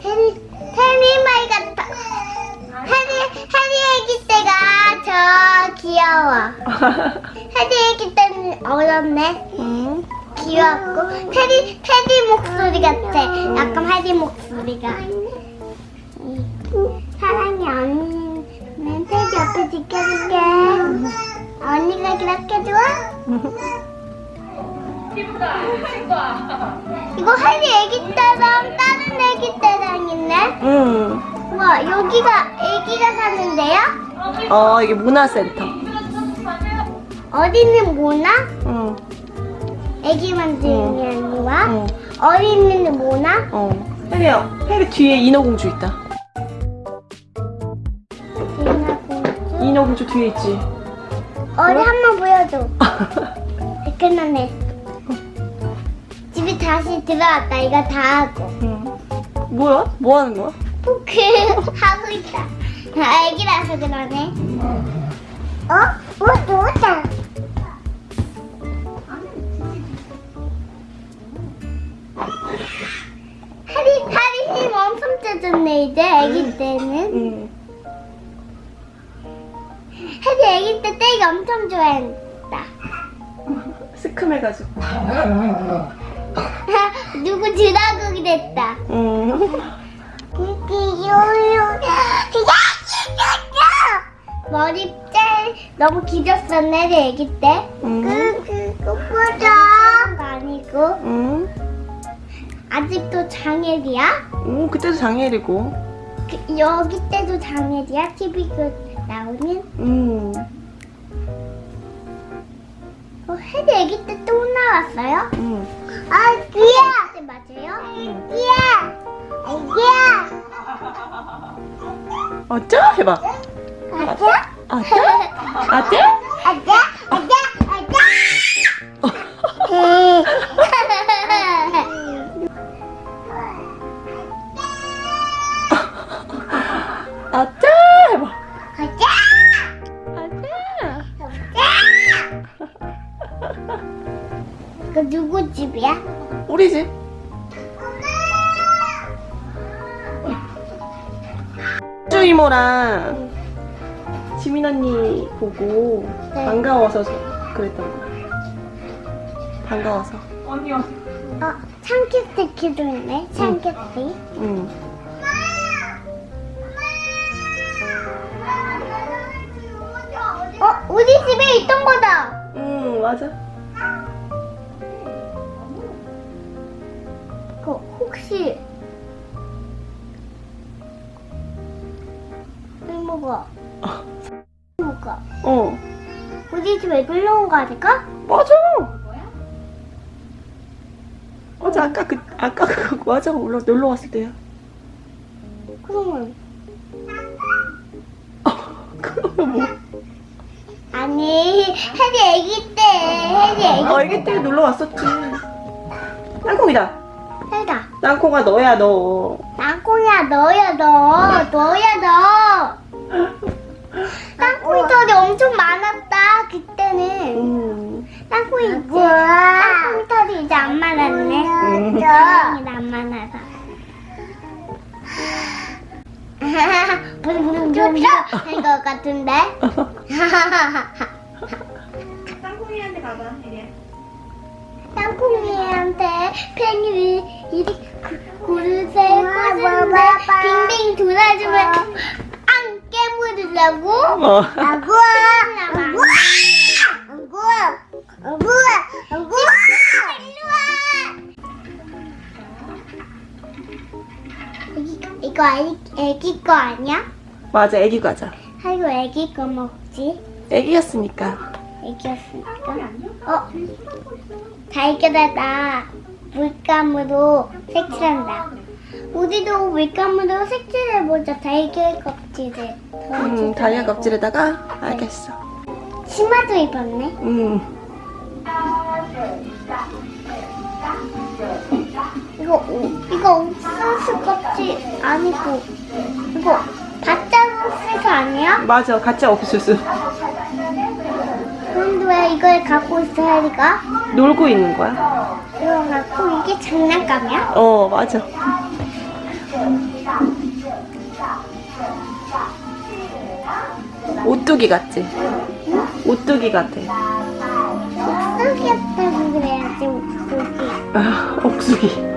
테리, 테리 말 같아. 테리, 테리 애기 때가 저 귀여워. 테리 애기 때는 어렸네. 응. 귀엽고 테리, 테리 목소리 같아. 약간 테리 목소리가. 사랑이 언니는 테리 옆에 지켜줄게. 언니가 그렇게 좋아? 이거 테디 애기 때랑 다른 애기 때랑 있네. 응. 와 여기가 애기가 사는데요? 어 이게 문화센터. 어디는 모나? 응. 애기 만드는 게 아니라 응. 어린이는 모나? 어. 혜리야, 혜리 뒤에 인어공주 있다. 인어공주 뒤에 있지. 어디 한 번 보여줘 끝났네 집에 다시 들어왔다 이거 다 하고 응. 뭐야? 뭐 하는 거야? 포크 하고 있다 아, 애기라서 그러네 어? 어? 누웠다 하리 하리 힘 엄청 짜졌네 이제 애기 때는 응. 하리 애기 때 떼기 엄청 좋아했다 시큼해가지고. 누구 드라그기 됐다 응. 머리 짤 너무 길었었네 내 애기 때. 응. 그 그거보다 아니고 응. 아직도 장애리야? 응. 그때도 장애리고. 그, 여기 때도 장애리야? TV 그 나오는? 응. 어, 헤드 애기 때 또 나왔어요? 아떼? 아떼? 아자? 아자? 아자? 아떼? 해봐. 가자! 아떼? 이거 누구 집이야? 우리 집. 주 이모랑 지민 언니 보고 네. 반가워서 그랬던 거야. 반가워서. 어, 참깨스티키도 있네. 참깨스티. 응. 어, 우리 집에 있던 거다. 응, 맞아. 그 혹시 이모가 이모가 어, 우리 집에 놀러 온 거 아닐까? 맞아. 어제 아까 그 아까 그 맞아 올라 놀러 왔을 때야. 그러면 그러면 뭐? 아니 해리 애기 때 해리 애기 어, 애기 때 놀러 왔었지. 땅콩이다. 해다 땅콩아 너야 너. 땅콩이야 너야 너 너야 너 땅콩이 털이 엄청 많았다 그때는. 음. 땅콩이 이제 땅콩이 털이 이제 안 많았네. 음. 땅콩이 안 많아서. 좀 할것 같은데. 땅콩이한테 가봐. 땅콩이한테 팽이 이리 그 고르세 꽂는데 빙빙 돌아주면 안 깨물으려고? 어. 아구아 아구아 아구아 아구아 아구아 일로와 이거 애기, 애기 거 아니야? 맞아 애기 과자. 아이고 애기 거 먹지 애기였으니까. 애기였으니까 어? 달걀에다 물감으로 색칠한다 우리도 물감으로 색칠해보자 달걀 껍질을 음, 달걀 껍질에다가 알겠어. 치마도 입었네 음. 이거 오- 이거 옥수수 껍질 아니고 이거 바짝 옥수수 아니야? 맞아 가짜 옥수수. 그런데 왜 이걸 갖고 있어 혜리가? 놀고 있는 거야. 이거 갖고 이게 장난감이야? 어 맞아. 오뚜기 같지? 응? 옥수기 같아. 옥수기 같다고 그래야지 옥수기. 아, 옥수기.